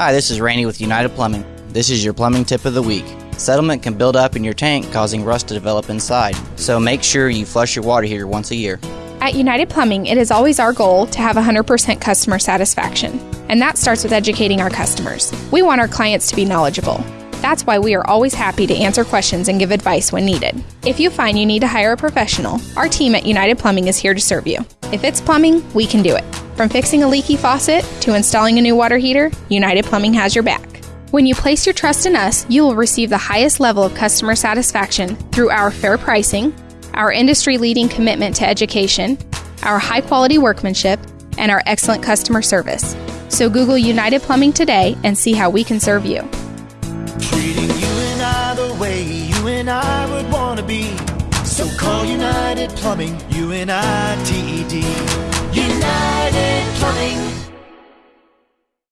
Hi, this is Randy with United Plumbing. This is your plumbing tip of the week. Settlement can build up in your tank, causing rust to develop inside, so make sure you flush your water heater once a year. At United Plumbing, it is always our goal to have 100% customer satisfaction, and that starts with educating our customers. We want our clients to be knowledgeable. That's why we are always happy to answer questions and give advice when needed. If you find you need to hire a professional, our team at United Plumbing is here to serve you. If it's plumbing, we can do it. From fixing a leaky faucet to installing a new water heater, United Plumbing has your back. When you place your trust in us, you will receive the highest level of customer satisfaction through our fair pricing, our industry leading commitment to education, our high quality workmanship, and our excellent customer service. So Google United Plumbing today and see how we can serve you. Would want to be. So call United Plumbing. United Plumbing.